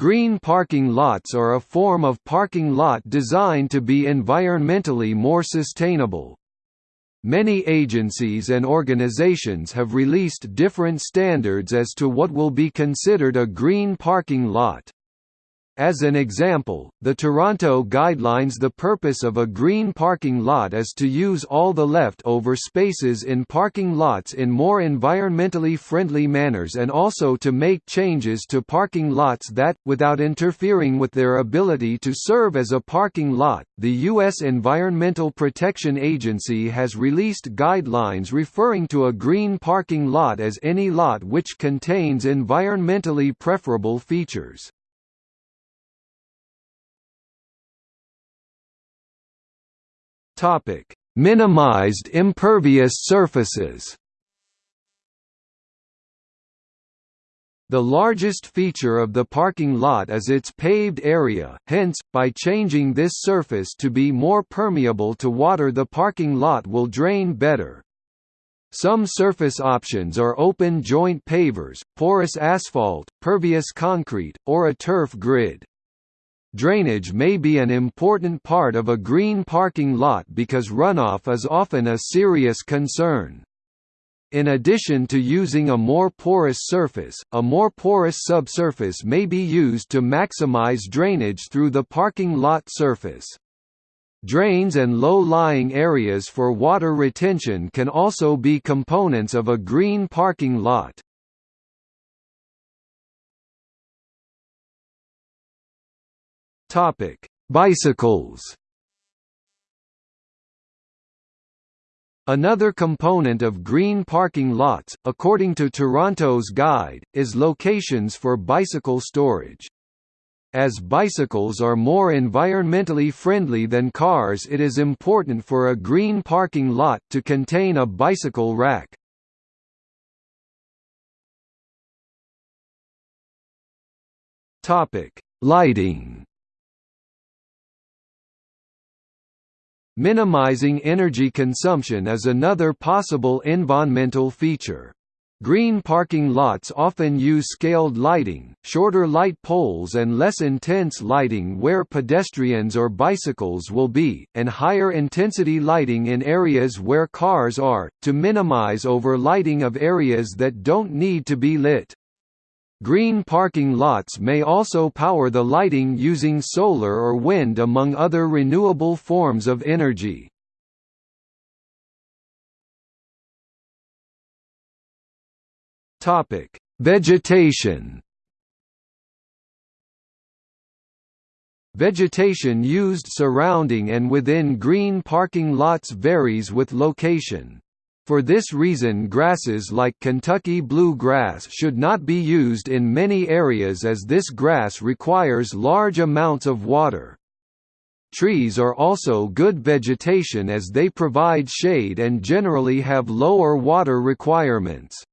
Green parking lots are a form of parking lot designed to be environmentally more sustainable. Many agencies and organizations have released different standards as to what will be considered a green parking lot. As an example, the Toronto Guidelines The purpose of a green parking lot is to use all the left-over spaces in parking lots in more environmentally friendly manners and also to make changes to parking lots that, without interfering with their ability to serve as a parking lot. The U.S. Environmental Protection Agency has released guidelines referring to a green parking lot as any lot which contains environmentally preferable features. Topic: Minimized impervious surfaces. The largest feature of the parking lot is its paved area, hence, by changing this surface to be more permeable to water the parking lot will drain better. Some surface options are open joint pavers, porous asphalt, pervious concrete, or a turf grid. Drainage may be an important part of a green parking lot because runoff is often a serious concern. In addition to using a more porous surface, a more porous subsurface may be used to maximize drainage through the parking lot surface. Drains and low-lying areas for water retention can also be components of a green parking lot. Topic: Bicycles. Another component of green parking lots, according to Toronto's guide, is locations for bicycle storage. As bicycles are more environmentally friendly than cars it is important for a green parking lot to contain a bicycle rack. Lighting Minimizing energy consumption is another possible environmental feature. Green parking lots often use scaled lighting, shorter light poles and less intense lighting where pedestrians or bicycles will be, and higher intensity lighting in areas where cars are, to minimize overlighting of areas that don't need to be lit. Green parking lots may also power the lighting using solar or wind among other renewable forms of energy. Topic: Vegetation. Vegetation used surrounding and within green parking lots varies with location. For this reason grasses like Kentucky bluegrass should not be used in many areas as this grass requires large amounts of water. Trees are also good vegetation as they provide shade and generally have lower water requirements.